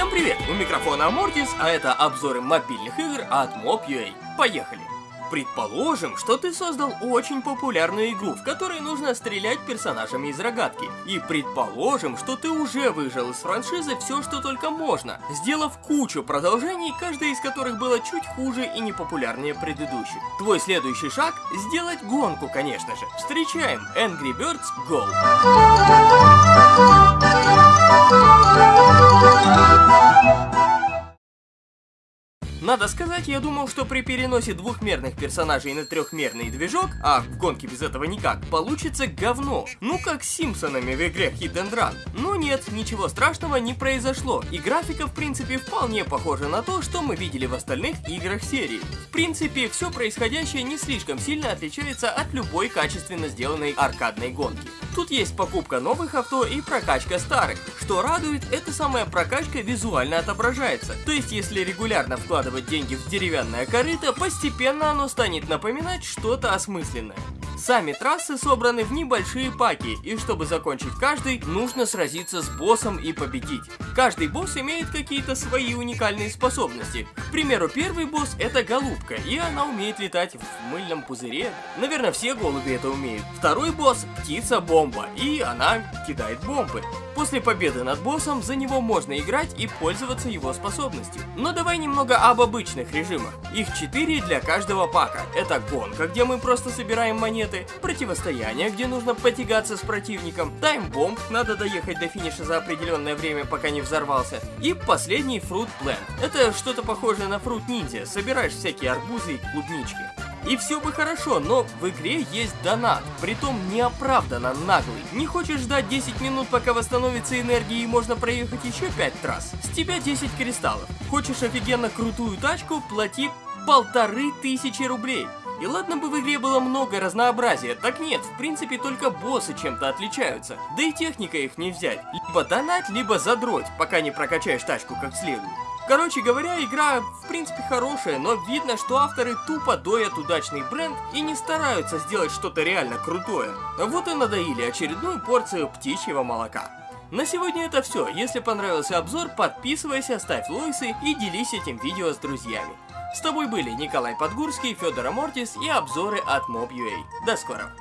Всем привет! У микрофона Амортис, а это обзоры мобильных игр от Mob.ua. Поехали! Предположим, что ты создал очень популярную игру, в которой нужно стрелять персонажами из рогатки. И предположим, что ты уже выжил из франшизы все, что только можно, сделав кучу продолжений, каждое из которых было чуть хуже и непопулярнее предыдущих. Твой следующий шаг – сделать гонку, конечно же. Встречаем Angry Birds Go! Надо сказать, я думал, что при переносе двухмерных персонажей на трехмерный движок, а в гонке без этого никак, получится говно. Ну как с Симпсонами в игре and Run. Но нет, ничего страшного не произошло, и графика в принципе вполне похожа на то, что мы видели в остальных играх серии. В принципе, все происходящее не слишком сильно отличается от любой качественно сделанной аркадной гонки. Тут есть покупка новых авто и прокачка старых. Что радует, эта самая прокачка визуально отображается. То есть, если регулярно вкладывать деньги в деревянное корыто, постепенно оно станет напоминать что-то осмысленное. Сами трассы собраны в небольшие паки, и чтобы закончить каждый, нужно сразиться с боссом и победить. Каждый босс имеет какие-то свои уникальные способности. К примеру, первый босс это голубка, и она умеет летать в мыльном пузыре. Наверное, все голуби это умеют. Второй босс птица-бомба, и она кидает бомбы. После победы над боссом за него можно играть и пользоваться его способностью. Но давай немного об обычных режимах. Их 4 для каждого пака. Это гонка, где мы просто собираем монеты, противостояние, где нужно потягаться с противником, таймбомб, надо доехать до финиша за определенное время, пока не взорвался, и последний фрут Blend. Это что-то похожее на фрут ниндзя, собираешь всякие арбузы и клубнички. И все бы хорошо, но в игре есть донат, притом неоправданно наглый. Не хочешь ждать 10 минут, пока восстановится энергия и можно проехать еще 5 трасс? С тебя 10 кристаллов. Хочешь офигенно крутую тачку, плати полторы тысячи рублей. И ладно бы в игре было много разнообразия, так нет, в принципе только боссы чем-то отличаются. Да и техника их не взять. Либо донать, либо задроть, пока не прокачаешь тачку как следует. Короче говоря, игра в принципе хорошая, но видно, что авторы тупо доят удачный бренд и не стараются сделать что-то реально крутое. Вот и надоили очередную порцию птичьего молока. На сегодня это все. Если понравился обзор, подписывайся, ставь лойсы и делись этим видео с друзьями. С тобой были Николай Подгурский, Федор Амортис и обзоры от Mob.ua. До скорого!